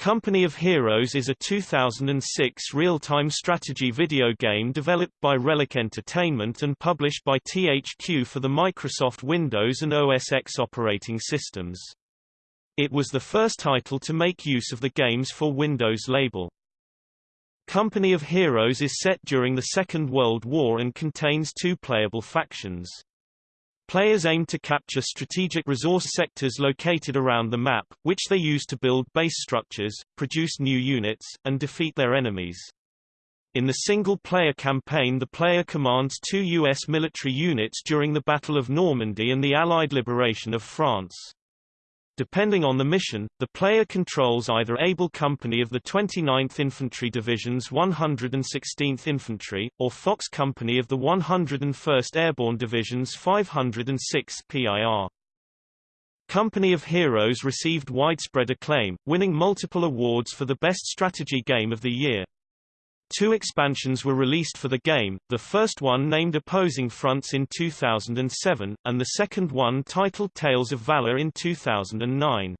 Company of Heroes is a 2006 real-time strategy video game developed by Relic Entertainment and published by THQ for the Microsoft Windows and OS X operating systems. It was the first title to make use of the Games for Windows label. Company of Heroes is set during the Second World War and contains two playable factions. Players aim to capture strategic resource sectors located around the map, which they use to build base structures, produce new units, and defeat their enemies. In the single-player campaign the player commands two U.S. military units during the Battle of Normandy and the Allied liberation of France. Depending on the mission, the player controls either Able Company of the 29th Infantry Division's 116th Infantry, or Fox Company of the 101st Airborne Division's 506th PIR. Company of Heroes received widespread acclaim, winning multiple awards for the best strategy game of the year. Two expansions were released for the game, the first one named Opposing Fronts in 2007, and the second one titled Tales of Valor in 2009.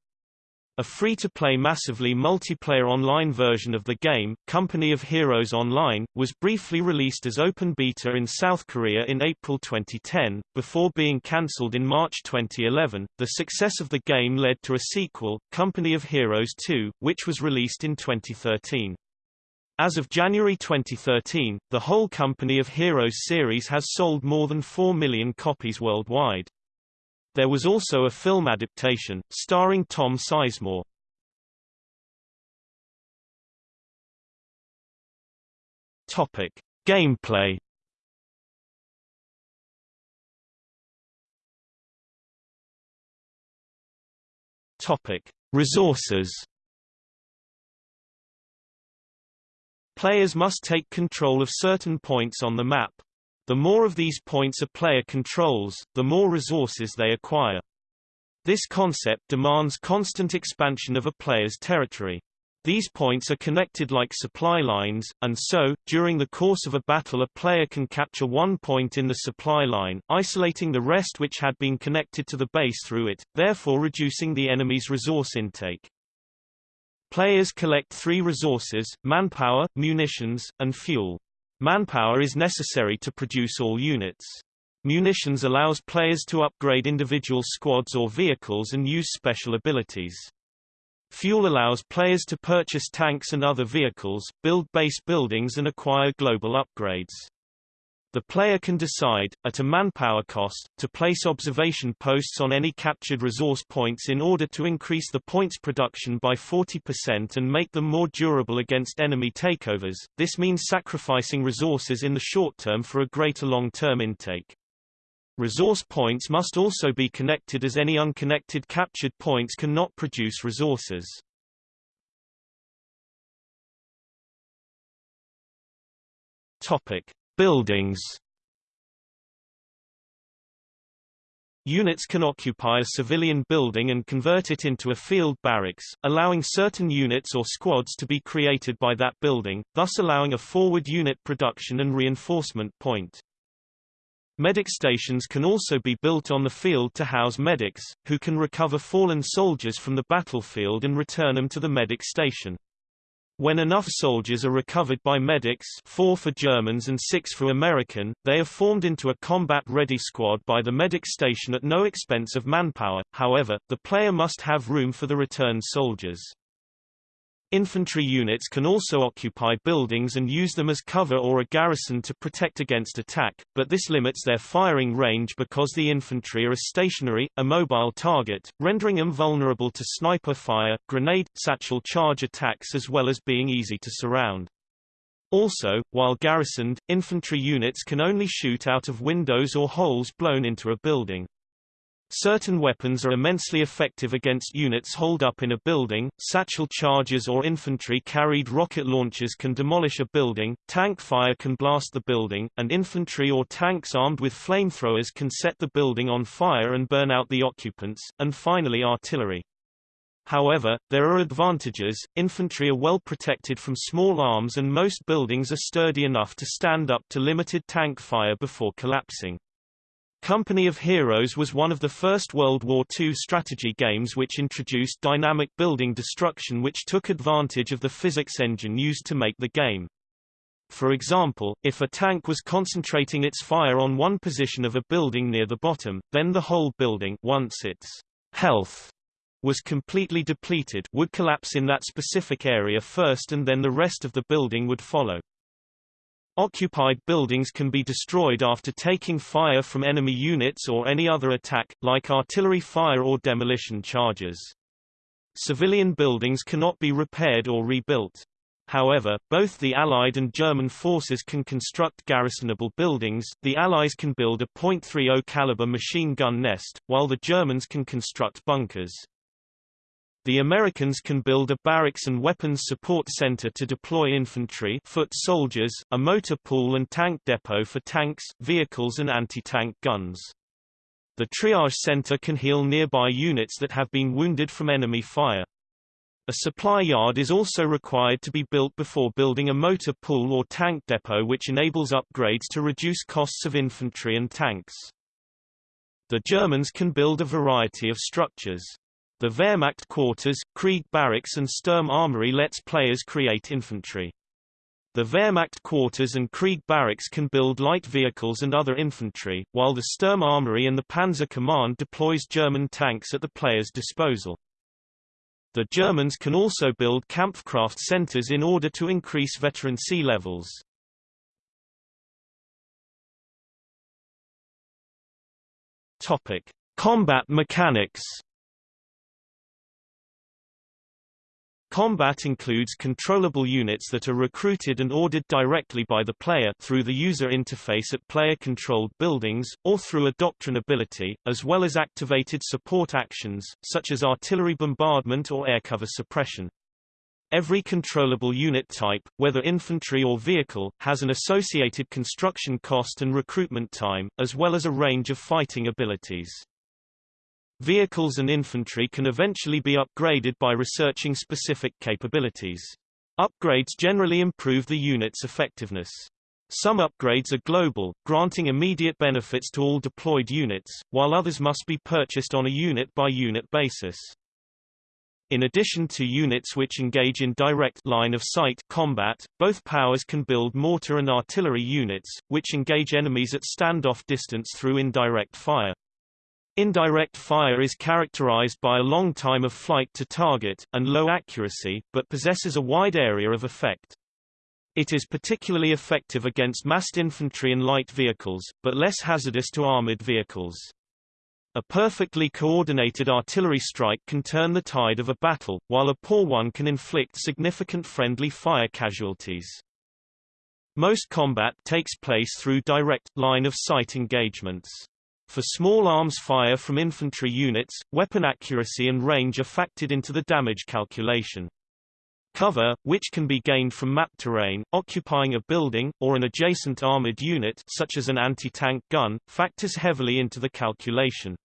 A free-to-play massively multiplayer online version of the game, Company of Heroes Online, was briefly released as open beta in South Korea in April 2010, before being cancelled in March 2011. The success of the game led to a sequel, Company of Heroes 2, which was released in 2013. As of January 2013, the whole Company of Heroes series has sold more than 4 million copies worldwide. There was also a film adaptation, starring Tom Sizemore. Topic. Gameplay Topic. Resources Players must take control of certain points on the map. The more of these points a player controls, the more resources they acquire. This concept demands constant expansion of a player's territory. These points are connected like supply lines, and so, during the course of a battle a player can capture one point in the supply line, isolating the rest which had been connected to the base through it, therefore reducing the enemy's resource intake. Players collect three resources, manpower, munitions, and fuel. Manpower is necessary to produce all units. Munitions allows players to upgrade individual squads or vehicles and use special abilities. Fuel allows players to purchase tanks and other vehicles, build base buildings and acquire global upgrades. The player can decide, at a manpower cost, to place observation posts on any captured resource points in order to increase the points production by 40% and make them more durable against enemy takeovers. This means sacrificing resources in the short term for a greater long-term intake. Resource points must also be connected as any unconnected captured points cannot produce resources. Topic. Buildings Units can occupy a civilian building and convert it into a field barracks, allowing certain units or squads to be created by that building, thus allowing a forward unit production and reinforcement point. Medic stations can also be built on the field to house medics, who can recover fallen soldiers from the battlefield and return them to the medic station. When enough soldiers are recovered by medics four for Germans and six for American, they are formed into a combat-ready squad by the medic station at no expense of manpower, however, the player must have room for the returned soldiers. Infantry units can also occupy buildings and use them as cover or a garrison to protect against attack, but this limits their firing range because the infantry are a stationary, immobile target, rendering them vulnerable to sniper fire, grenade, satchel charge attacks as well as being easy to surround. Also, while garrisoned, infantry units can only shoot out of windows or holes blown into a building. Certain weapons are immensely effective against units holed up in a building, satchel charges or infantry-carried rocket launchers can demolish a building, tank fire can blast the building, and infantry or tanks armed with flamethrowers can set the building on fire and burn out the occupants, and finally artillery. However, there are advantages, infantry are well protected from small arms and most buildings are sturdy enough to stand up to limited tank fire before collapsing. Company of Heroes was one of the first World War II strategy games which introduced dynamic building destruction which took advantage of the physics engine used to make the game. For example, if a tank was concentrating its fire on one position of a building near the bottom, then the whole building once its health was completely depleted would collapse in that specific area first and then the rest of the building would follow. Occupied buildings can be destroyed after taking fire from enemy units or any other attack, like artillery fire or demolition charges. Civilian buildings cannot be repaired or rebuilt. However, both the Allied and German forces can construct garrisonable buildings. The Allies can build a .30 caliber machine gun nest, while the Germans can construct bunkers. The Americans can build a barracks and weapons support center to deploy infantry foot soldiers, a motor pool and tank depot for tanks, vehicles and anti-tank guns. The triage center can heal nearby units that have been wounded from enemy fire. A supply yard is also required to be built before building a motor pool or tank depot which enables upgrades to reduce costs of infantry and tanks. The Germans can build a variety of structures. The Wehrmacht quarters, Krieg barracks and Sturm armory lets players create infantry. The Wehrmacht quarters and Krieg barracks can build light vehicles and other infantry, while the Sturm armory and the Panzer command deploys German tanks at the player's disposal. The Germans can also build Kampfkraft centers in order to increase veterancy levels. Topic: Combat mechanics Combat includes controllable units that are recruited and ordered directly by the player through the user interface at player-controlled buildings, or through a doctrine ability, as well as activated support actions, such as artillery bombardment or air cover suppression. Every controllable unit type, whether infantry or vehicle, has an associated construction cost and recruitment time, as well as a range of fighting abilities. Vehicles and infantry can eventually be upgraded by researching specific capabilities. Upgrades generally improve the unit's effectiveness. Some upgrades are global, granting immediate benefits to all deployed units, while others must be purchased on a unit-by-unit -unit basis. In addition to units which engage in direct line-of-sight combat, both powers can build mortar and artillery units, which engage enemies at standoff distance through indirect fire. Indirect fire is characterized by a long time of flight to target, and low accuracy, but possesses a wide area of effect. It is particularly effective against massed infantry and light vehicles, but less hazardous to armored vehicles. A perfectly coordinated artillery strike can turn the tide of a battle, while a poor one can inflict significant friendly fire casualties. Most combat takes place through direct, line-of-sight engagements. For small arms fire from infantry units, weapon accuracy and range are factored into the damage calculation. Cover, which can be gained from map terrain, occupying a building, or an adjacent armored unit such as an anti-tank gun, factors heavily into the calculation.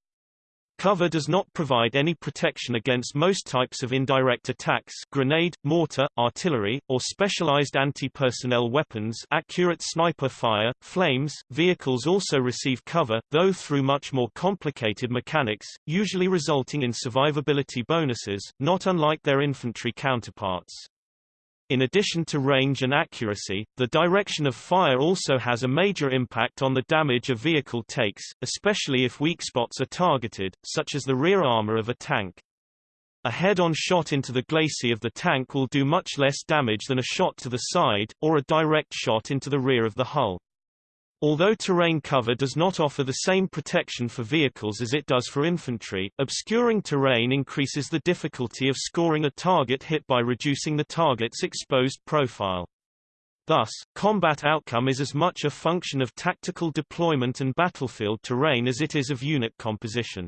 Cover does not provide any protection against most types of indirect attacks grenade, mortar, artillery, or specialized anti-personnel weapons accurate sniper fire, flames. Vehicles also receive cover, though through much more complicated mechanics, usually resulting in survivability bonuses, not unlike their infantry counterparts. In addition to range and accuracy, the direction of fire also has a major impact on the damage a vehicle takes, especially if weak spots are targeted, such as the rear armor of a tank. A head-on shot into the glacis of the tank will do much less damage than a shot to the side, or a direct shot into the rear of the hull. Although terrain cover does not offer the same protection for vehicles as it does for infantry, obscuring terrain increases the difficulty of scoring a target hit by reducing the target's exposed profile. Thus, combat outcome is as much a function of tactical deployment and battlefield terrain as it is of unit composition.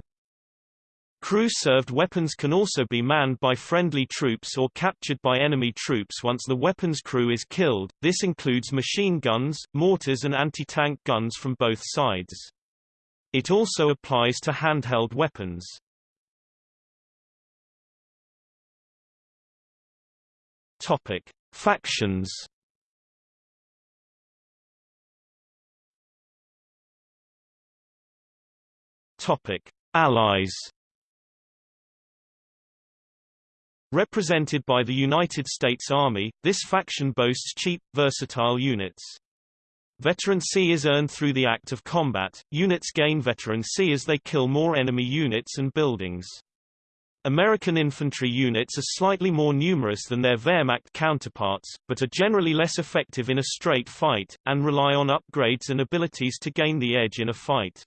Crew-served weapons can also be manned by friendly troops or captured by enemy troops once the weapons crew is killed, this includes machine guns, mortars and anti-tank guns from both sides. It also applies to handheld weapons. Topic. Factions Topic: Allies. Represented by the United States Army, this faction boasts cheap, versatile units. Veterancy is earned through the act of combat. Units gain veterancy as they kill more enemy units and buildings. American infantry units are slightly more numerous than their Wehrmacht counterparts, but are generally less effective in a straight fight, and rely on upgrades and abilities to gain the edge in a fight.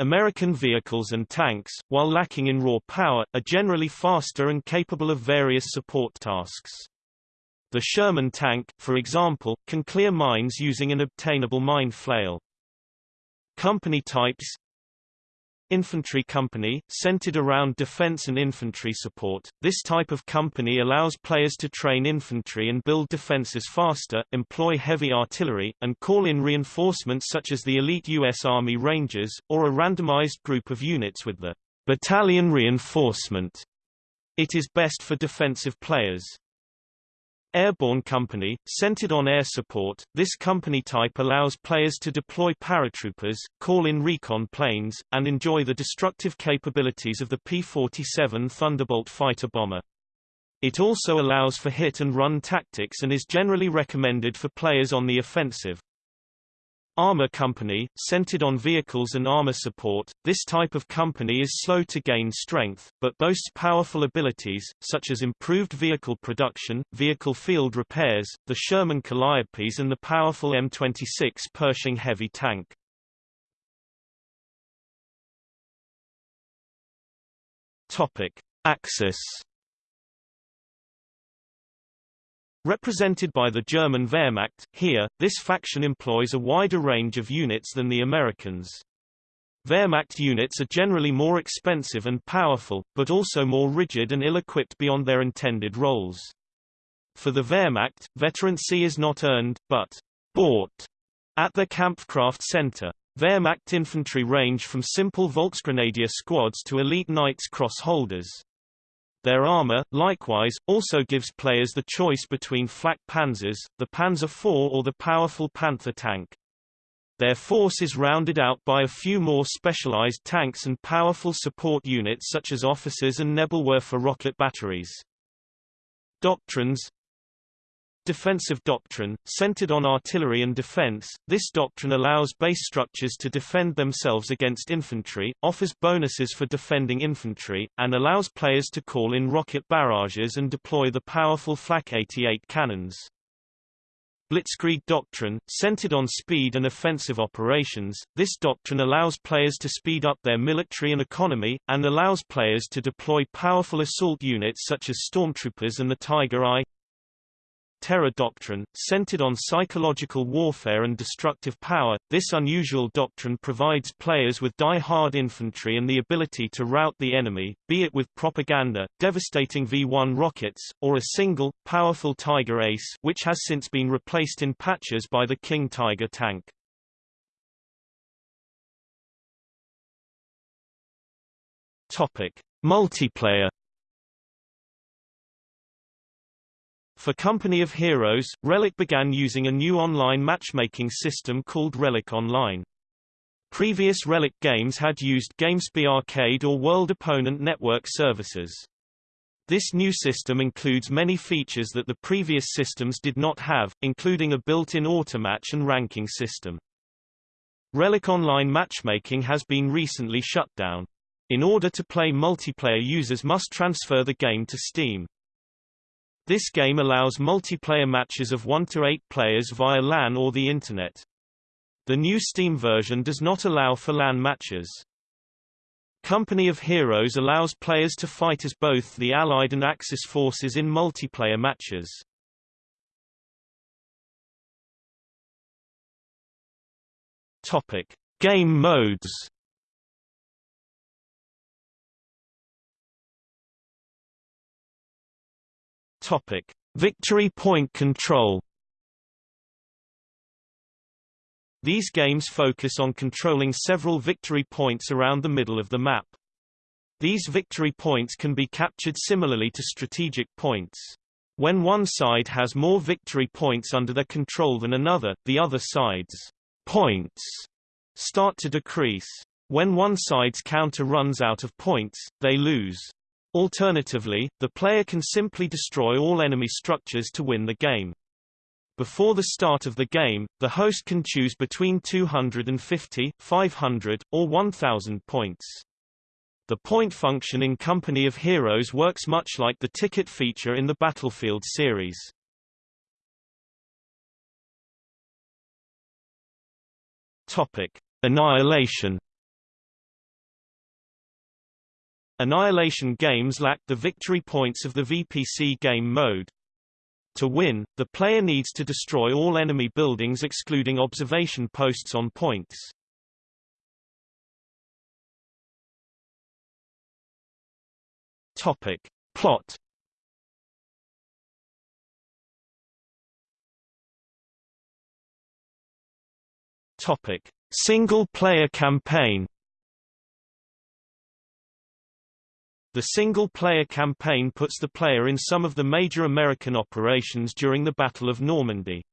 American vehicles and tanks, while lacking in raw power, are generally faster and capable of various support tasks. The Sherman tank, for example, can clear mines using an obtainable mine flail. Company types Infantry company, centered around defense and infantry support. This type of company allows players to train infantry and build defenses faster, employ heavy artillery, and call in reinforcements such as the elite U.S. Army Rangers, or a randomized group of units with the battalion reinforcement. It is best for defensive players. Airborne Company, centered on air support, this company type allows players to deploy paratroopers, call in recon planes, and enjoy the destructive capabilities of the P-47 Thunderbolt fighter bomber. It also allows for hit-and-run tactics and is generally recommended for players on the offensive. Armor company, centered on vehicles and armor support, this type of company is slow to gain strength, but boasts powerful abilities, such as improved vehicle production, vehicle field repairs, the Sherman Calliopes and the powerful M26 Pershing heavy tank. Topic. Axis Represented by the German Wehrmacht, here, this faction employs a wider range of units than the Americans. Wehrmacht units are generally more expensive and powerful, but also more rigid and ill-equipped beyond their intended roles. For the Wehrmacht, veterancy is not earned, but bought at the Kampfkraft Center. Wehrmacht infantry range from simple Volksgrenadier squads to elite Knights Cross holders. Their armor, likewise, also gives players the choice between flak panzers, the Panzer IV or the powerful Panther tank. Their force is rounded out by a few more specialized tanks and powerful support units such as officers and Nebelwerfer rocket batteries. Doctrines Defensive doctrine, centered on artillery and defense, this doctrine allows base structures to defend themselves against infantry, offers bonuses for defending infantry, and allows players to call in rocket barrages and deploy the powerful Flak 88 cannons. Blitzkrieg doctrine, centered on speed and offensive operations, this doctrine allows players to speed up their military and economy, and allows players to deploy powerful assault units such as stormtroopers and the Tiger I. Terror doctrine, centered on psychological warfare and destructive power, this unusual doctrine provides players with die-hard infantry and the ability to rout the enemy, be it with propaganda, devastating V-1 rockets, or a single, powerful Tiger Ace which has since been replaced in patches by the King Tiger tank. Topic. Multiplayer For Company of Heroes, Relic began using a new online matchmaking system called Relic Online. Previous Relic games had used GameSpy Arcade or World Opponent Network services. This new system includes many features that the previous systems did not have, including a built-in automatch and ranking system. Relic Online matchmaking has been recently shut down. In order to play multiplayer users must transfer the game to Steam. This game allows multiplayer matches of 1 to 8 players via LAN or the Internet. The new Steam version does not allow for LAN matches. Company of Heroes allows players to fight as both the Allied and Axis forces in multiplayer matches. Topic: Game modes. Topic: Victory point control. These games focus on controlling several victory points around the middle of the map. These victory points can be captured similarly to strategic points. When one side has more victory points under their control than another, the other side's points start to decrease. When one side's counter runs out of points, they lose. Alternatively, the player can simply destroy all enemy structures to win the game. Before the start of the game, the host can choose between 250, 500, or 1000 points. The point function in Company of Heroes works much like the ticket feature in the Battlefield series. Topic: Annihilation. Annihilation games lack the victory points of the VPC game mode. To win, the player needs to destroy all enemy buildings excluding observation posts on points. Topic. Plot Topic: Single-player campaign. The single-player campaign puts the player in some of the major American operations during the Battle of Normandy.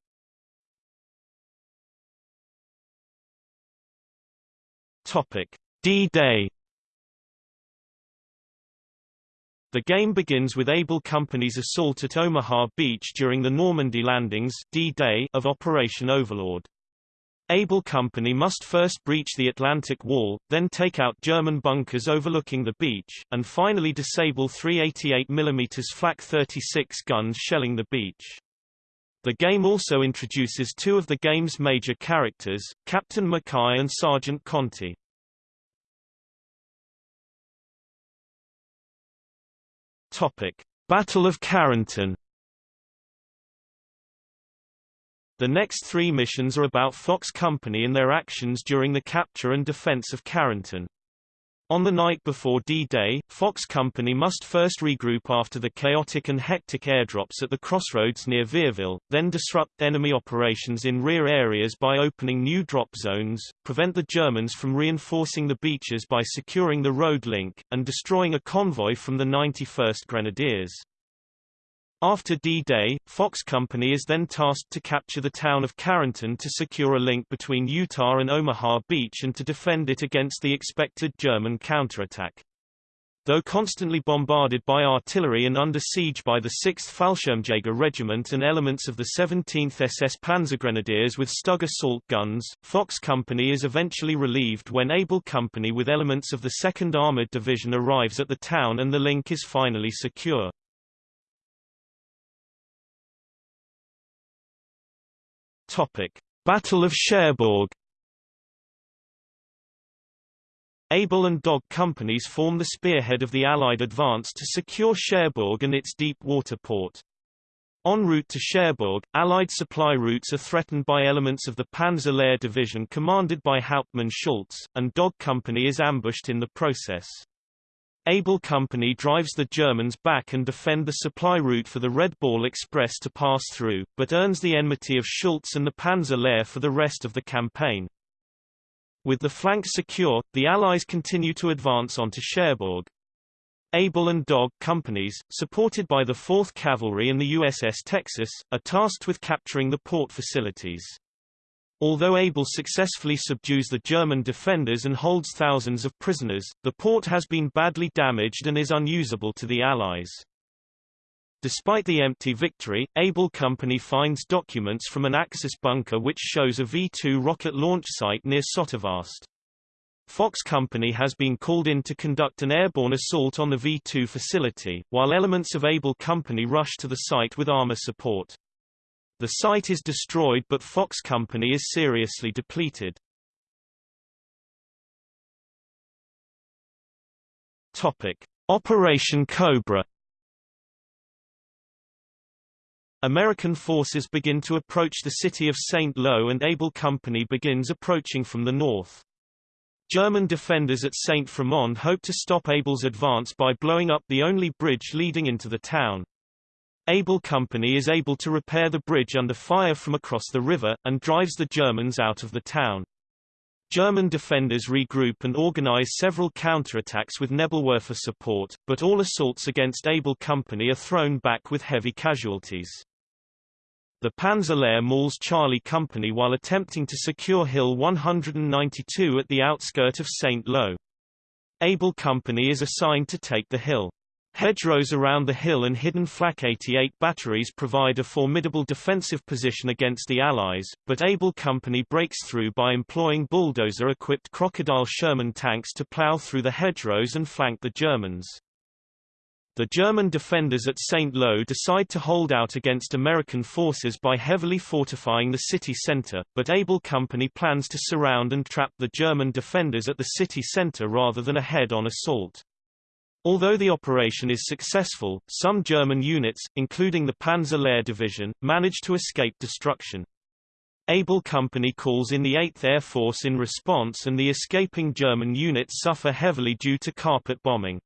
D-Day. The game begins with Able Company's assault at Omaha Beach during the Normandy landings D-Day of Operation Overlord. Able Company must first breach the Atlantic Wall, then take out German bunkers overlooking the beach, and finally disable three 88mm Flak 36 guns shelling the beach. The game also introduces two of the game's major characters, Captain Mackay and Sergeant Conti. Topic: Battle of Carentan The next three missions are about Fox Company and their actions during the capture and defense of Carentan. On the night before D-Day, Fox Company must first regroup after the chaotic and hectic airdrops at the crossroads near Vierville, then disrupt enemy operations in rear areas by opening new drop zones, prevent the Germans from reinforcing the beaches by securing the road link, and destroying a convoy from the 91st Grenadiers. After D-Day, Fox Company is then tasked to capture the town of Carentan to secure a link between Utah and Omaha Beach and to defend it against the expected German counterattack. Though constantly bombarded by artillery and under siege by the 6th Fallschirmjäger Regiment and elements of the 17th SS Panzergrenadiers with Stug assault guns, Fox Company is eventually relieved when Able Company with elements of the 2nd Armored Division arrives at the town and the link is finally secure. Topic: Battle of Cherbourg. Able and Dog companies form the spearhead of the Allied advance to secure Cherbourg and its deep water port. En route to Cherbourg, Allied supply routes are threatened by elements of the Panzer Lehr Division commanded by Hauptmann Schultz, and Dog Company is ambushed in the process. Able Company drives the Germans back and defend the supply route for the Red Ball Express to pass through, but earns the enmity of Schultz and the Panzer Lehr for the rest of the campaign. With the flanks secure, the Allies continue to advance onto Cherbourg. Able and Dog companies, supported by the 4th Cavalry and the USS Texas, are tasked with capturing the port facilities. Although Able successfully subdues the German defenders and holds thousands of prisoners, the port has been badly damaged and is unusable to the Allies. Despite the empty victory, Able Company finds documents from an Axis bunker which shows a V-2 rocket launch site near Sottevast. Fox Company has been called in to conduct an airborne assault on the V-2 facility, while elements of Able Company rush to the site with armor support. The site is destroyed but Fox Company is seriously depleted. Topic: Operation Cobra. American forces begin to approach the city of St. Lo and Able Company begins approaching from the north. German defenders at St. Fromond hope to stop Able's advance by blowing up the only bridge leading into the town. Able Company is able to repair the bridge under fire from across the river, and drives the Germans out of the town. German defenders regroup and organize several counterattacks with Nebelwerfer support, but all assaults against Able Company are thrown back with heavy casualties. The Panzerlehr mauls Charlie Company while attempting to secure Hill 192 at the outskirt of St. Lo. Able Company is assigned to take the hill. Hedgerows around the hill and hidden Flak 88 batteries provide a formidable defensive position against the Allies, but Able Company breaks through by employing bulldozer-equipped Crocodile Sherman tanks to plow through the hedgerows and flank the Germans. The German defenders at St. Lo decide to hold out against American forces by heavily fortifying the city center, but Able Company plans to surround and trap the German defenders at the city center rather than a head-on assault. Although the operation is successful, some German units, including the Panzer Lehr Division, manage to escape destruction. Able Company calls in the 8th Air Force in response and the escaping German units suffer heavily due to carpet bombing.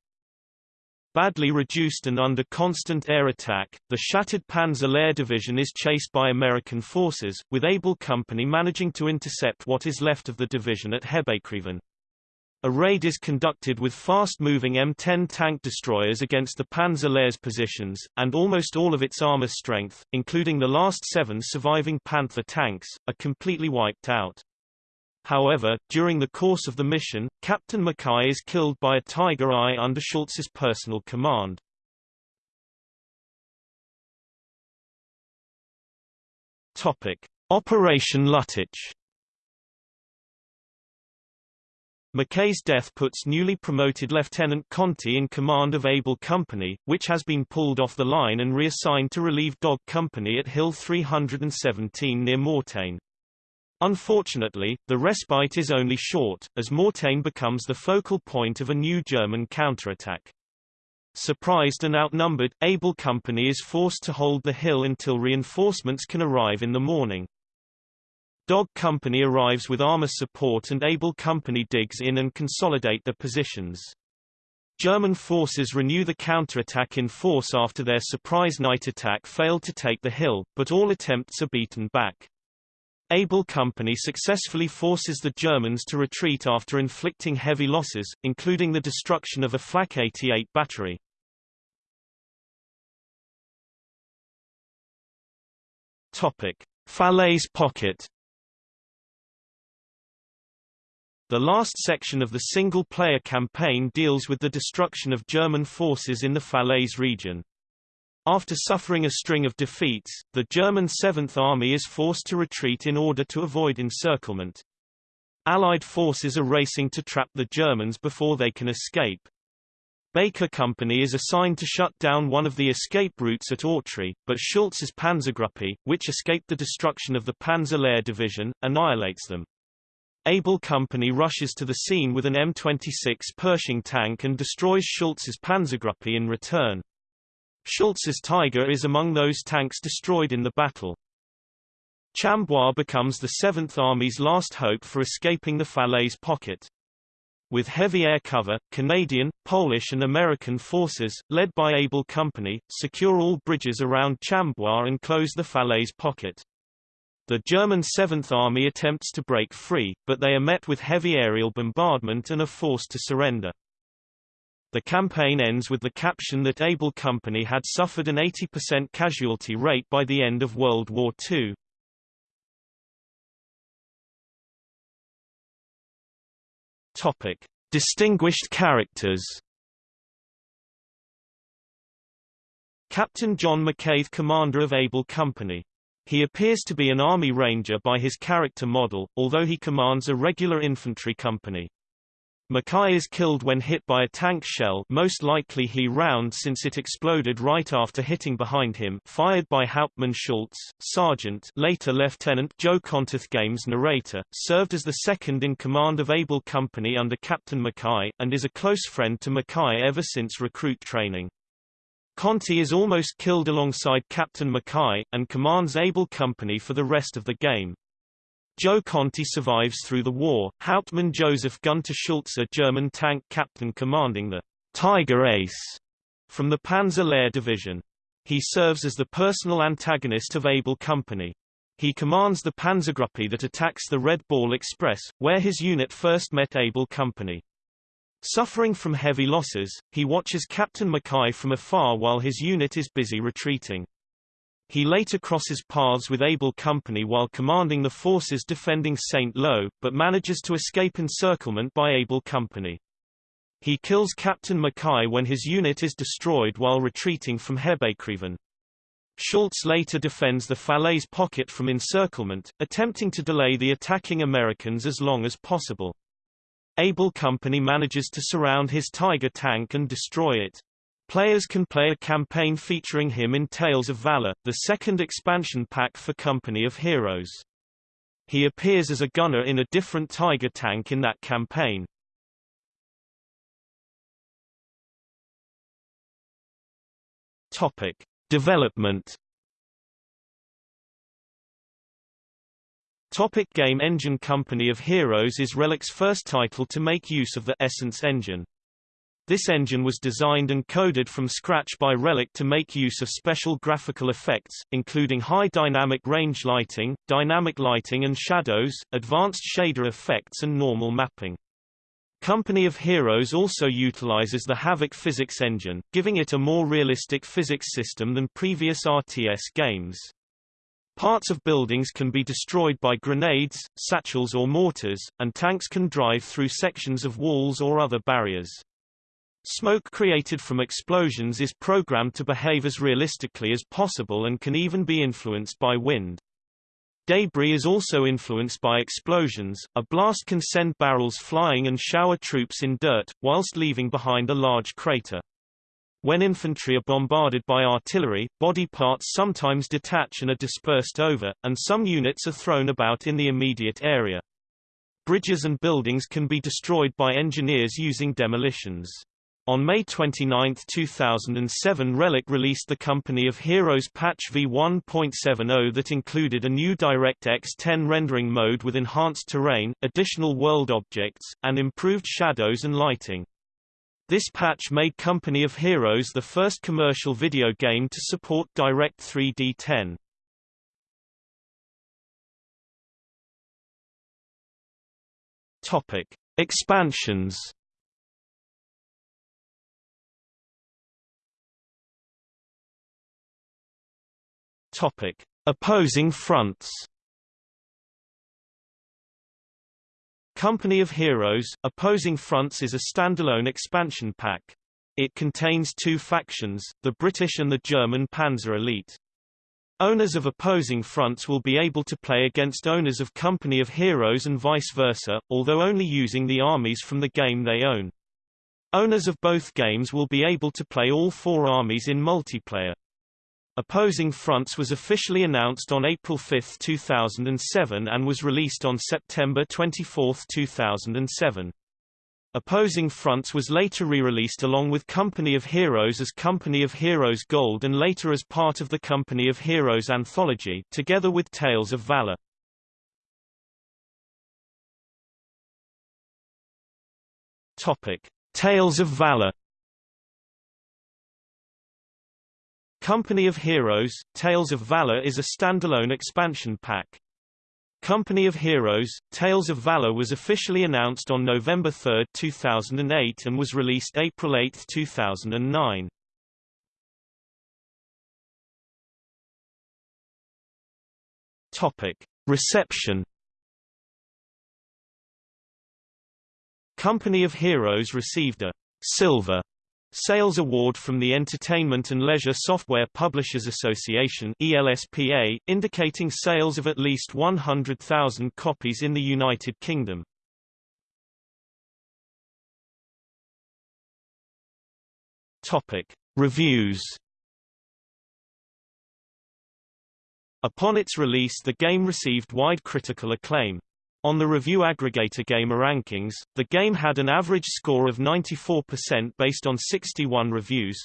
Badly reduced and under constant air attack, the shattered Panzer Lehr division is chased by American forces, with Able Company managing to intercept what is left of the division at Hébécrevon. A raid is conducted with fast-moving M10 tank destroyers against the Panzer Lehr's positions, and almost all of its armor strength, including the last seven surviving Panther tanks, are completely wiped out. However, during the course of the mission, Captain Mackay is killed by a Tiger I under Schultz's personal command. Topic: Operation Lüttich. Mackay's death puts newly promoted Lieutenant Conti in command of Able Company, which has been pulled off the line and reassigned to relieve Dog Company at Hill 317 near Mortain. Unfortunately, the respite is only short, as Mortain becomes the focal point of a new German counterattack. Surprised and outnumbered, Able Company is forced to hold the hill until reinforcements can arrive in the morning. Dog Company arrives with armor support and Able Company digs in and consolidate their positions. German forces renew the counterattack in force after their surprise night attack failed to take the hill, but all attempts are beaten back. Able Company successfully forces the Germans to retreat after inflicting heavy losses, including the destruction of a Flak 88 battery. Topic: Falaise Pocket. The last section of the single-player campaign deals with the destruction of German forces in the Falaise region. After suffering a string of defeats, the German Seventh Army is forced to retreat in order to avoid encirclement. Allied forces are racing to trap the Germans before they can escape. Baker Company is assigned to shut down one of the escape routes at Autry, but Schultz's Panzergruppe, which escaped the destruction of the Panzer Lehr division, annihilates them. Able Company rushes to the scene with an M26 Pershing tank and destroys Schultz's Panzergruppe in return. Schultz's Tiger is among those tanks destroyed in the battle. Chambois becomes the Seventh Army's last hope for escaping the Falaise pocket. With heavy air cover, Canadian, Polish and American forces, led by Able Company, secure all bridges around Chambois and close the Falaise pocket. The German Seventh Army attempts to break free, but they are met with heavy aerial bombardment and are forced to surrender. The campaign ends with the caption that Able Company had suffered an 80% casualty rate by the end of World War II. Topic: Distinguished characters. Captain John McKay commander of Able Company. He appears to be an Army Ranger by his character model, although he commands a regular infantry company. Mackay is killed when hit by a tank shell most likely he round since it exploded right after hitting behind him fired by Hauptmann Schultz, Sergeant later Lieutenant Joe Kontith Games narrator, served as the second in command of Able Company under Captain Mackay, and is a close friend to Mackay ever since recruit training. Conti is almost killed alongside Captain Mackay, and commands Able Company for the rest of the game. Joe Conti survives through the war. Hauptmann Joseph Gunter Schultz, a German tank captain commanding the Tiger Ace from the Panzer Lehr division. He serves as the personal antagonist of Able Company. He commands the Panzergruppe that attacks the Red Ball Express, where his unit first met Able Company. Suffering from heavy losses, he watches Captain Mackay from afar while his unit is busy retreating. He later crosses paths with Able Company while commanding the forces defending St. Lo, but manages to escape encirclement by Able Company. He kills Captain Mackay when his unit is destroyed while retreating from Hébécrevon. Schultz later defends the Falaise pocket from encirclement, attempting to delay the attacking Americans as long as possible. Able Company manages to surround his Tiger tank and destroy it. Players can play a campaign featuring him in Tales of Valor, the second expansion pack for Company of Heroes. He appears as a gunner in a different Tiger tank in that campaign. Topic: Development Topic Game Engine Company of Heroes is Relic's first title to make use of the Essence engine. This engine was designed and coded from scratch by Relic to make use of special graphical effects, including high dynamic range lighting, dynamic lighting and shadows, advanced shader effects and normal mapping. Company of Heroes also utilizes the Havok physics engine, giving it a more realistic physics system than previous RTS games. Parts of buildings can be destroyed by grenades, satchels or mortars, and tanks can drive through sections of walls or other barriers. Smoke created from explosions is programmed to behave as realistically as possible and can even be influenced by wind. Debris is also influenced by explosions. A blast can send barrels flying and shower troops in dirt, whilst leaving behind a large crater. When infantry are bombarded by artillery, body parts sometimes detach and are dispersed over, and some units are thrown about in the immediate area. Bridges and buildings can be destroyed by engineers using demolitions. On May 29, 2007 Relic released the Company of Heroes patch v1.70 that included a new DirectX 10 rendering mode with enhanced terrain, additional world objects, and improved shadows and lighting. This patch made Company of Heroes the first commercial video game to support Direct 3D 10. Topic: Expansions Topic: Opposing fronts. Company of Heroes Opposing Fronts is a standalone expansion pack. It contains two factions, the British and the German Panzer Elite. Owners of opposing fronts will be able to play against owners of Company of Heroes and vice versa, although only using the armies from the game they own. Owners of both games will be able to play all four armies in multiplayer. Opposing Fronts was officially announced on April 5, 2007 and was released on September 24, 2007. Opposing Fronts was later re-released along with Company of Heroes as Company of Heroes Gold and later as part of the Company of Heroes anthology, together with Tales of Valor. Topic: Tales of Valor Company of Heroes, Tales of Valor is a standalone expansion pack. Company of Heroes, Tales of Valor was officially announced on November 3, 2008 and was released April 8, 2009. Topic. Reception Company of Heroes received a Silver Sales Award from the Entertainment and Leisure Software Publishers Association ELSPA, indicating sales of at least 100,000 copies in the United Kingdom. Topic. Reviews Upon its release the game received wide critical acclaim. On the review aggregator GamerRankings, the game had an average score of 94% based on 61 reviews,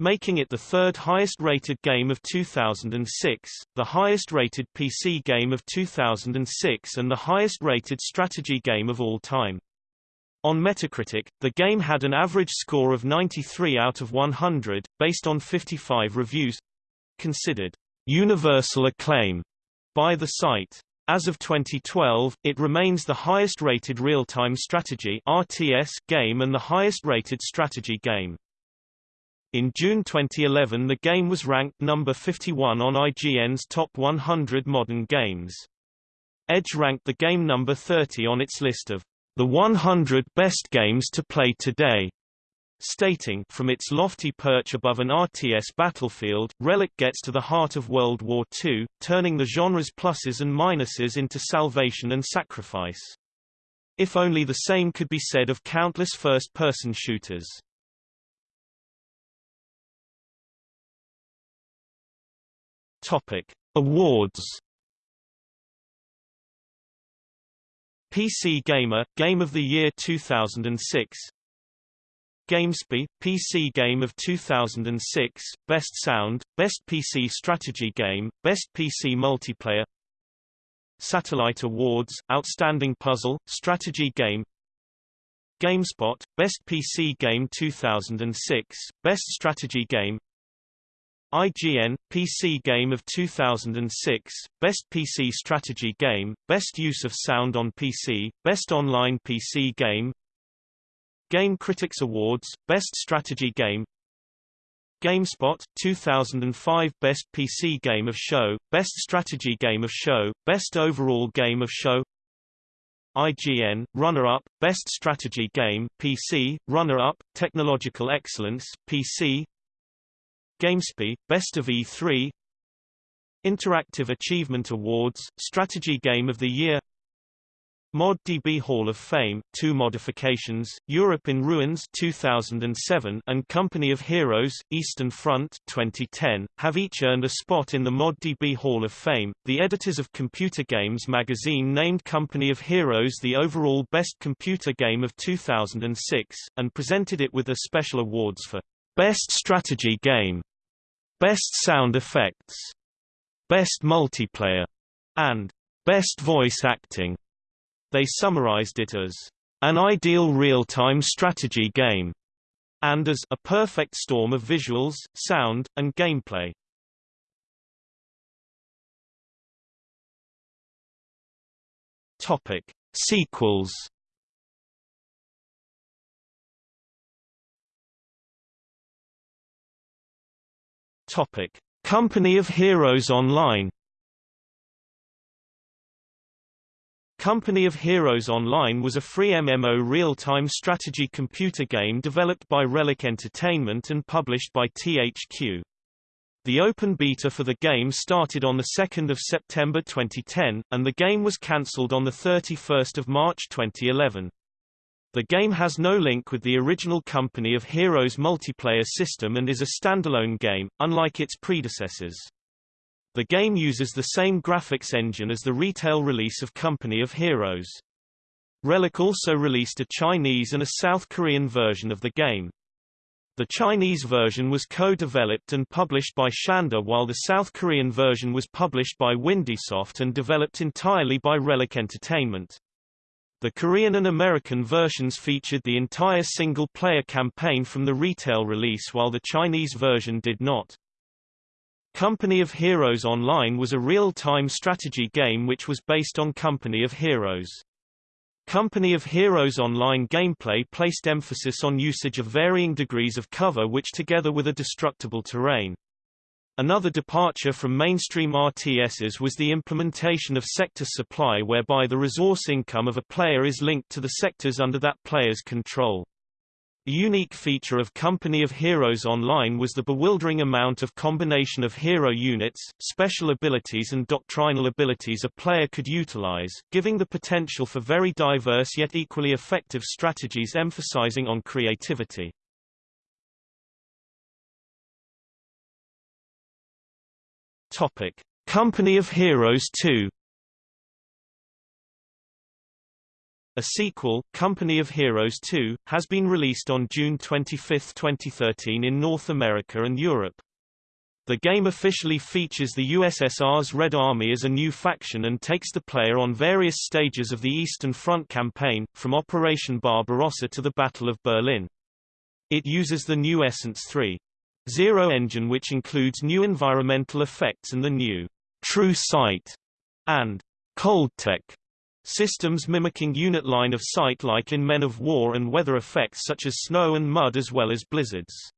making it the third highest rated game of 2006, the highest rated PC game of 2006 and the highest rated strategy game of all time. On Metacritic, the game had an average score of 93 out of 100, based on 55 reviews considered universal acclaim by the site. As of 2012, it remains the highest-rated real-time strategy RTS game and the highest-rated strategy game. In June 2011 the game was ranked number 51 on IGN's Top 100 Modern Games. Edge ranked the game number 30 on its list of the 100 best games to play today stating from its lofty perch above an RTS battlefield, Relic gets to the heart of World War II, turning the genre's pluses and minuses into salvation and sacrifice. If only the same could be said of countless first-person shooters. Topic: Awards. PC Gamer Game of the Year 2006 GameSpy, PC Game of 2006, Best Sound, Best PC Strategy Game, Best PC Multiplayer Satellite Awards, Outstanding Puzzle, Strategy Game GameSpot, Best PC Game 2006, Best Strategy Game IGN, PC Game of 2006, Best PC Strategy Game, Best Use of Sound on PC, Best Online PC Game Game Critics Awards, Best Strategy Game GameSpot, 2005 Best PC Game of Show, Best Strategy Game of Show, Best Overall Game of Show IGN, Runner-Up, Best Strategy Game PC, Runner-Up, Technological Excellence, PC GameSpy, Best of E3 Interactive Achievement Awards, Strategy Game of the Year ModDB Hall of Fame, two modifications, Europe in Ruins 2007 and Company of Heroes, Eastern Front 2010, have each earned a spot in the ModDB Hall of Fame. The editors of Computer Games magazine named Company of Heroes the overall best computer game of 2006, and presented it with a special awards for Best Strategy Game, Best Sound Effects, Best Multiplayer, and Best Voice Acting. They summarized it as an ideal real-time strategy game and as a perfect storm of visuals, sound, and gameplay. Topic: Sequels. Topic: Company of Heroes Online. Company of Heroes Online was a free MMO real-time strategy computer game developed by Relic Entertainment and published by THQ. The open beta for the game started on 2 September 2010, and the game was cancelled on 31 March 2011. The game has no link with the original Company of Heroes multiplayer system and is a standalone game, unlike its predecessors. The game uses the same graphics engine as the retail release of Company of Heroes. Relic also released a Chinese and a South Korean version of the game. The Chinese version was co-developed and published by Shanda while the South Korean version was published by Windysoft and developed entirely by Relic Entertainment. The Korean and American versions featured the entire single-player campaign from the retail release while the Chinese version did not. Company of Heroes Online was a real-time strategy game which was based on Company of Heroes. Company of Heroes Online gameplay placed emphasis on usage of varying degrees of cover which together with a destructible terrain. Another departure from mainstream RTSs was the implementation of sector supply whereby the resource income of a player is linked to the sectors under that player's control. A unique feature of Company of Heroes Online was the bewildering amount of combination of hero units, special abilities and doctrinal abilities a player could utilize, giving the potential for very diverse yet equally effective strategies emphasizing on creativity. Topic: Company of Heroes 2 A sequel, Company of Heroes 2, has been released on June 25, 2013 in North America and Europe. The game officially features the USSR's Red Army as a new faction and takes the player on various stages of the Eastern Front campaign, from Operation Barbarossa to the Battle of Berlin. It uses the new Essence 3.0 engine which includes new environmental effects and the new True Sight and Cold Tech Systems mimicking unit line of sight like in Men of War and weather effects such as snow and mud as well as blizzards.